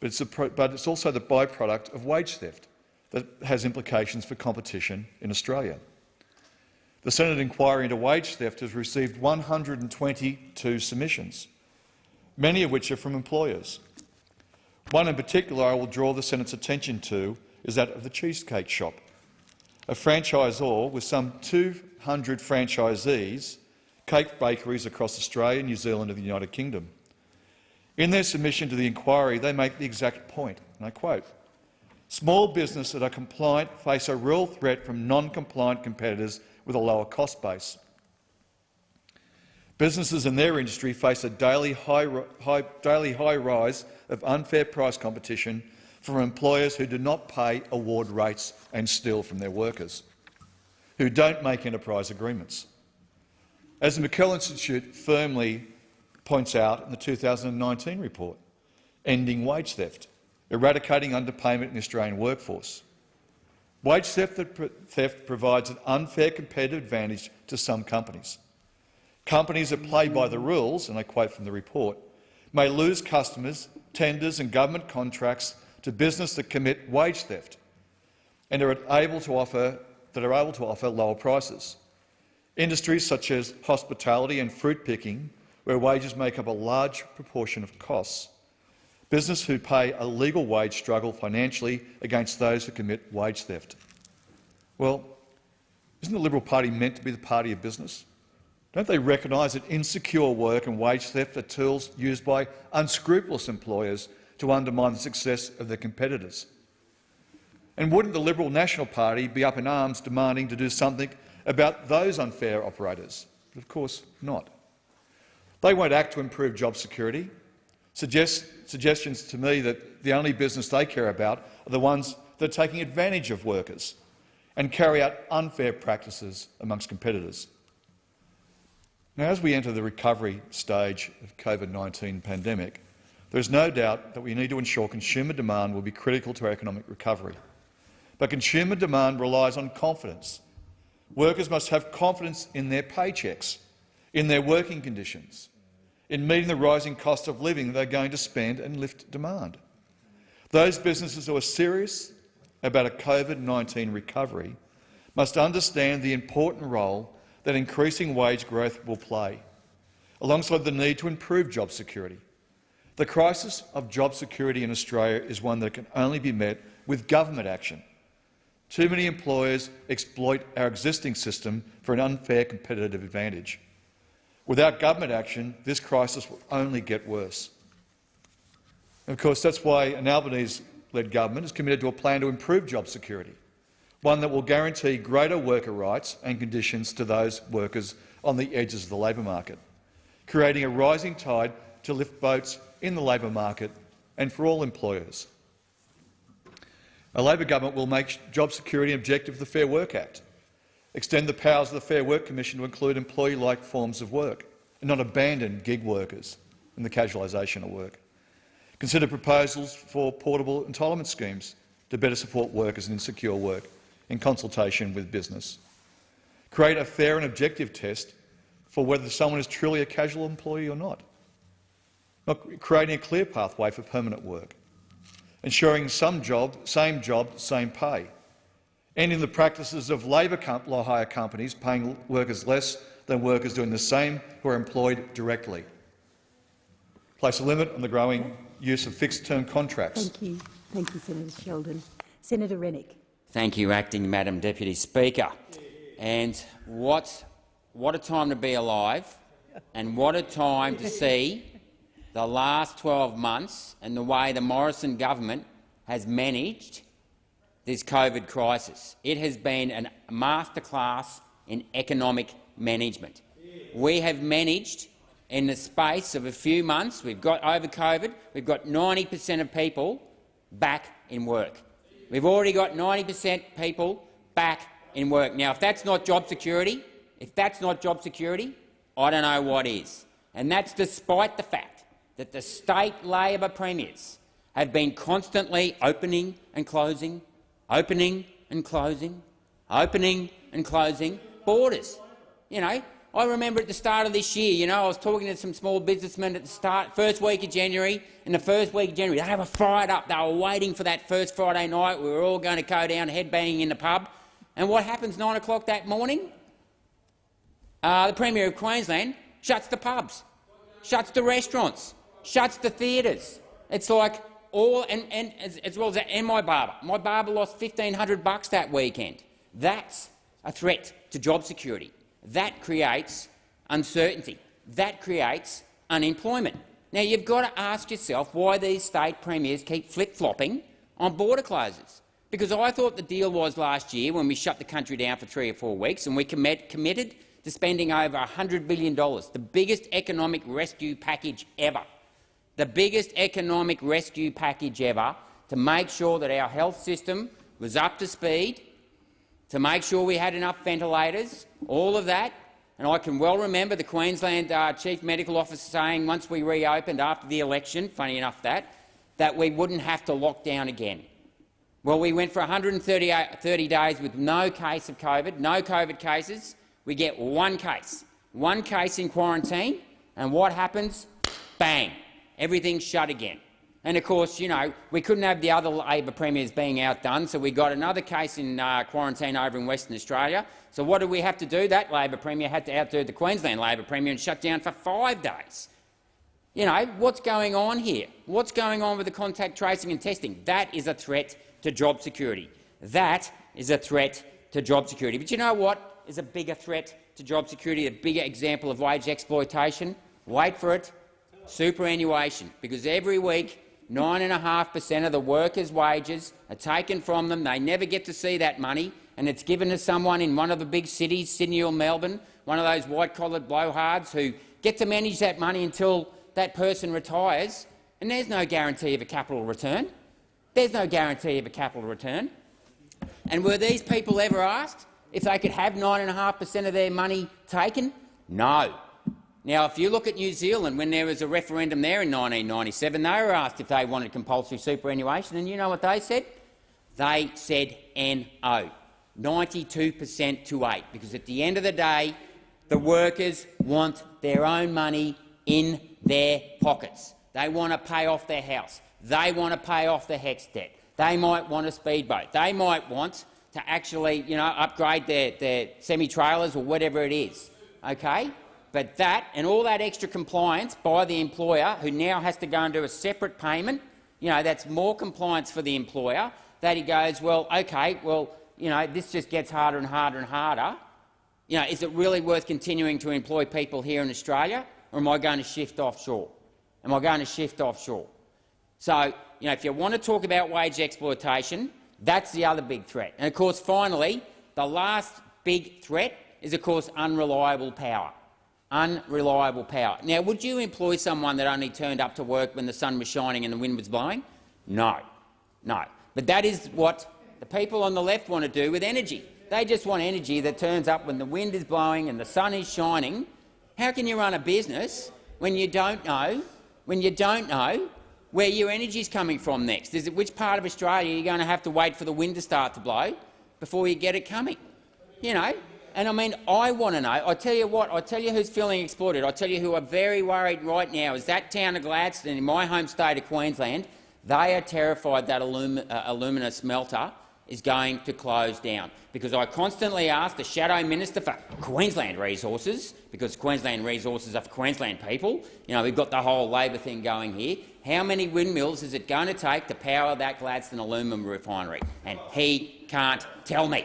but it's, but it's also the byproduct of wage theft that has implications for competition in Australia. The Senate inquiry into wage theft has received 122 submissions many of which are from employers. One in particular I will draw the Senate's attention to is that of the Cheesecake Shop, a franchisor with some 200 franchisees, cake bakeries across Australia, New Zealand and the United Kingdom. In their submission to the inquiry, they make the exact point, and I quote, Small businesses that are compliant face a real threat from non-compliant competitors with a lower cost base. Businesses in their industry face a daily high, high, daily high rise of unfair price competition from employers who do not pay award rates and steal from their workers, who don't make enterprise agreements. As the McKell Institute firmly points out in the 2019 report, ending wage theft, eradicating underpayment in the Australian workforce. Wage theft, provides an unfair competitive advantage to some companies. Companies that play by the rules, and I quote from the report, may lose customers, tenders and government contracts to business that commit wage theft and are able to offer, that are able to offer lower prices. Industries such as hospitality and fruit picking, where wages make up a large proportion of costs, business who pay a legal wage struggle financially against those who commit wage theft. Well, isn't the Liberal Party meant to be the party of business? Don't they recognise that insecure work and wage theft are tools used by unscrupulous employers to undermine the success of their competitors? And wouldn't the Liberal National Party be up in arms demanding to do something about those unfair operators? But of course not. They won't act to improve job security. Suggest, suggestions to me that the only business they care about are the ones that are taking advantage of workers and carry out unfair practices amongst competitors. Now, as we enter the recovery stage of COVID-19 pandemic, there is no doubt that we need to ensure consumer demand will be critical to our economic recovery. But consumer demand relies on confidence. Workers must have confidence in their paychecks, in their working conditions, in meeting the rising cost of living they're going to spend and lift demand. Those businesses who are serious about a COVID-19 recovery must understand the important role that increasing wage growth will play, alongside the need to improve job security. The crisis of job security in Australia is one that can only be met with government action. Too many employers exploit our existing system for an unfair competitive advantage. Without government action, this crisis will only get worse. And of course, that's why an Albanese-led government is committed to a plan to improve job security, one that will guarantee greater worker rights and conditions to those workers on the edges of the labour market, creating a rising tide to lift boats in the labour market and for all employers. A Labor government will make job security an objective of the Fair Work Act, extend the powers of the Fair Work Commission to include employee-like forms of work and not abandon gig workers and the casualisation of work. Consider proposals for portable entitlement schemes to better support workers in insecure work in consultation with business. Create a fair and objective test for whether someone is truly a casual employee or not. not creating a clear pathway for permanent work. Ensuring some job, same job, same pay ending the practices of labour law hire companies paying workers less than workers doing the same who are employed directly. Place a limit on the growing use of fixed-term contracts. Thank you. Thank you, Senator Sheldon. Senator Rennick. Thank you, Acting Madam Deputy Speaker. And what, what a time to be alive and what a time to see the last 12 months and the way the Morrison government has managed this COVID crisis. It has been a masterclass in economic management. We have managed, in the space of a few months, we've got over COVID, we've got 90 per cent of people back in work. We've already got 90 per cent people back in work. Now, if that's not job security, if that's not job security, I don't know what is. And that's despite the fact that the state Labor premiers have been constantly opening and closing opening and closing, opening and closing borders. You know, I remember at the start of this year, you know, I was talking to some small businessmen at the start, first week of January. In the first week of January, they were fired up. They were waiting for that first Friday night. We were all going to go down headbanging in the pub. And what happens 9 o'clock that morning? Uh, the Premier of Queensland shuts the pubs, shuts the restaurants, shuts the theatres. It's like all and, and as, as, well as that, and my barber. My barber lost 1,500 bucks that weekend. That's a threat to job security. That creates uncertainty. That creates unemployment. Now, you've got to ask yourself why these state premiers keep flip-flopping on border closures. Because I thought the deal was last year when we shut the country down for three or four weeks and we commit, committed to spending over $100 billion, the biggest economic rescue package ever the biggest economic rescue package ever to make sure that our health system was up to speed, to make sure we had enough ventilators, all of that. And I can well remember the Queensland uh, Chief Medical Officer saying once we reopened after the election, funny enough that, that we wouldn't have to lock down again. Well, we went for 130 days with no case of COVID, no COVID cases. We get one case, one case in quarantine, and what happens? Bang! Everything's shut again. And of course, you know, we couldn't have the other Labor premiers being outdone, so we got another case in uh, quarantine over in Western Australia. So what did we have to do? That Labor premier had to outdo the Queensland Labor premier and shut down for five days. You know, what's going on here? What's going on with the contact tracing and testing? That is a threat to job security. That is a threat to job security. But you know what is a bigger threat to job security, a bigger example of wage exploitation? Wait for it superannuation, because every week 9.5 per cent of the workers' wages are taken from them. They never get to see that money, and it's given to someone in one of the big cities, Sydney or Melbourne, one of those white-collared blowhards who get to manage that money until that person retires, and there's no guarantee of a capital return. There's no guarantee of a capital return. And were these people ever asked if they could have 9.5 per cent of their money taken? No. Now, if you look at New Zealand, when there was a referendum there in 1997, they were asked if they wanted compulsory superannuation, and you know what they said? They said no, 92 per cent to 8, because at the end of the day, the workers want their own money in their pockets. They want to pay off their house. They want to pay off the HECS debt. They might want a speedboat. They might want to actually you know, upgrade their, their semi-trailers or whatever it is. Okay? But that and all that extra compliance by the employer, who now has to go and do a separate payment, you know, that's more compliance for the employer, that he goes, well, OK, well, you know, this just gets harder and harder and harder. You know, is it really worth continuing to employ people here in Australia, or am I going to shift offshore? Am I going to shift offshore? So, you know, if you want to talk about wage exploitation, that's the other big threat. And of course, finally, the last big threat is, of course, unreliable power unreliable power. Now, would you employ someone that only turned up to work when the sun was shining and the wind was blowing? No. No. But that is what the people on the left want to do with energy. They just want energy that turns up when the wind is blowing and the sun is shining. How can you run a business when you don't know, when you don't know where your energy is coming from next? Is it which part of Australia you're going to have to wait for the wind to start to blow before you get it coming? You know, and I mean, I want to know. I tell you what. I tell you who's feeling exploited. I tell you who are very worried right now is that town of Gladstone in my home state of Queensland. They are terrified that Alum uh, alumina smelter is going to close down because I constantly ask the shadow minister for Queensland resources because Queensland resources are for Queensland people. You know, we've got the whole Labor thing going here. How many windmills is it going to take to power that Gladstone aluminium refinery? And he can't tell me.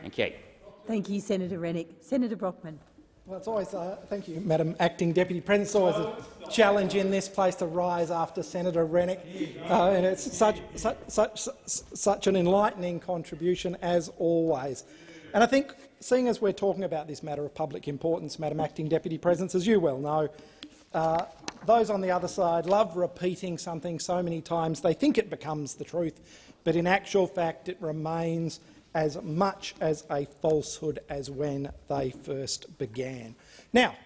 Thank you. Thank you, Senator Rennick. Senator Brockman. Well, it's always, uh, thank you, Madam Acting Deputy President. It's always a challenge in this place to rise after Senator Rennick, uh, and it's such, such, such, such an enlightening contribution as always. And I think, seeing as we're talking about this matter of public importance, Madam Acting Deputy President, as you well know, uh, those on the other side love repeating something so many times they think it becomes the truth, but in actual fact it remains as much as a falsehood as when they first began. Now,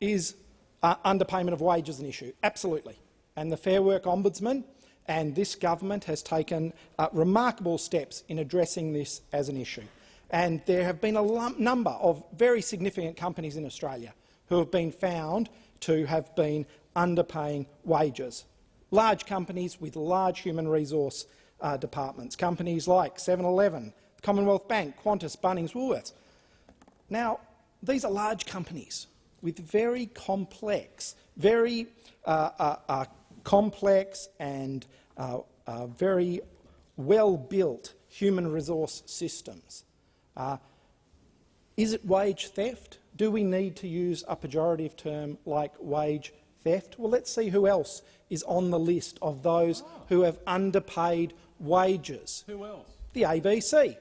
is uh, underpayment of wages an issue? Absolutely. And the Fair Work Ombudsman and this government has taken uh, remarkable steps in addressing this as an issue. And there have been a number of very significant companies in Australia who have been found to have been underpaying wages. Large companies with large human resource uh, departments, companies like 7-Eleven, Commonwealth Bank, Qantas, Bunnings, Woolworths. Now, these are large companies with very complex, very uh, uh, uh complex and uh, uh, very well-built human resource systems. is it wage theft? Do we need to use a pejorative term like wage theft? Well, let's see who else is on the list of those who have underpaid wages. Who else? The ABC.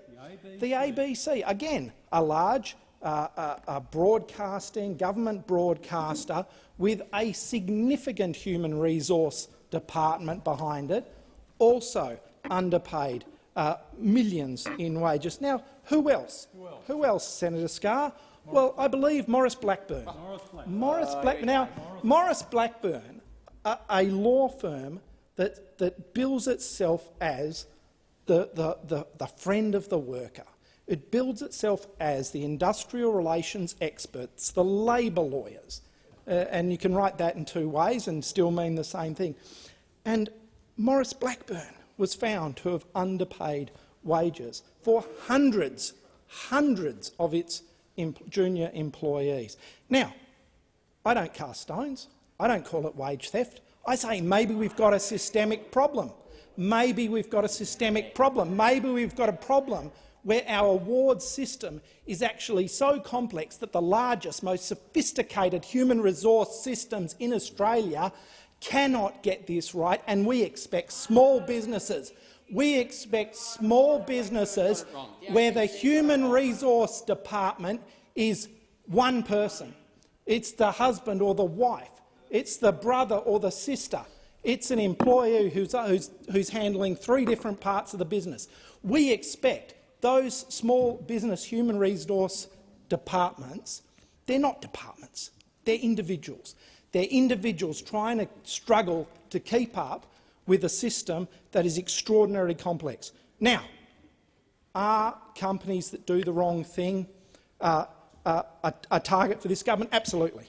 The ABC, again, a large uh, uh, a broadcasting, government broadcaster with a significant human resource department behind it, also underpaid uh, millions in wages. Now, who else? Who else, who else Senator Scarr? Well, I believe Maurice Blackburn. Maurice Blackburn. Maurice Blackburn. Now, Maurice Blackburn, a, a law firm that, that bills itself as the, the, the, the friend of the worker. It builds itself as the industrial relations experts, the labour lawyers. Uh, and you can write that in two ways and still mean the same thing. And Maurice Blackburn was found to have underpaid wages for hundreds, hundreds of its junior employees. Now, I don't cast stones. I don't call it wage theft. I say maybe we've got a systemic problem maybe we've got a systemic problem. Maybe we've got a problem where our award system is actually so complex that the largest, most sophisticated human resource systems in Australia cannot get this right, and we expect small businesses we expect small businesses where the human resource department is one person. It's the husband or the wife. It's the brother or the sister. It's an employee who's, who's, who's handling three different parts of the business. We expect those small business human resource departments, they're not departments, they're individuals. They're individuals trying to struggle to keep up with a system that is extraordinarily complex. Now, are companies that do the wrong thing uh, uh, a, a target for this government? Absolutely.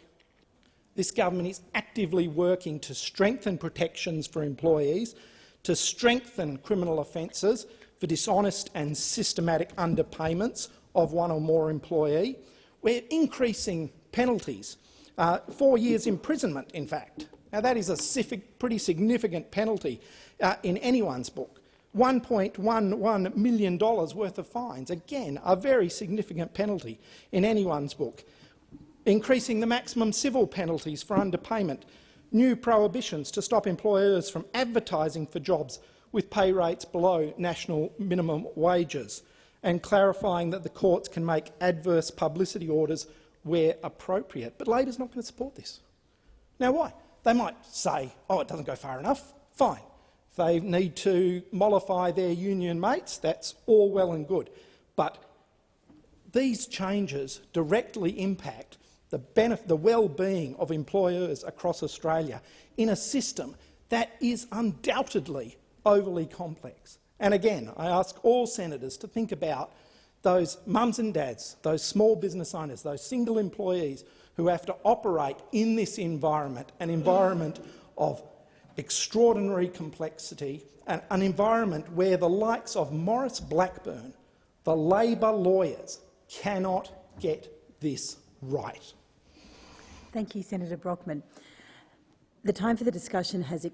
This government is actively working to strengthen protections for employees, to strengthen criminal offences for dishonest and systematic underpayments of one or more employee. We're increasing penalties, uh, four years imprisonment, in fact. Now, that is a pretty significant penalty uh, in anyone's book. $1.11 million worth of fines, again, a very significant penalty in anyone's book. Increasing the maximum civil penalties for underpayment, new prohibitions to stop employers from advertising for jobs with pay rates below national minimum wages, and clarifying that the courts can make adverse publicity orders where appropriate. But Labor's not going to support this. Now, why? They might say, oh, it doesn't go far enough. Fine. If they need to mollify their union mates, that's all well and good. But these changes directly impact the, the well-being of employers across Australia in a system that is undoubtedly overly complex. And again, I ask all senators to think about those mums and dads, those small business owners, those single employees who have to operate in this environment, an environment of extraordinary complexity, and an environment where the likes of Maurice Blackburn, the Labor lawyers, cannot get this right. Thank you, Senator Brockman. The time for the discussion has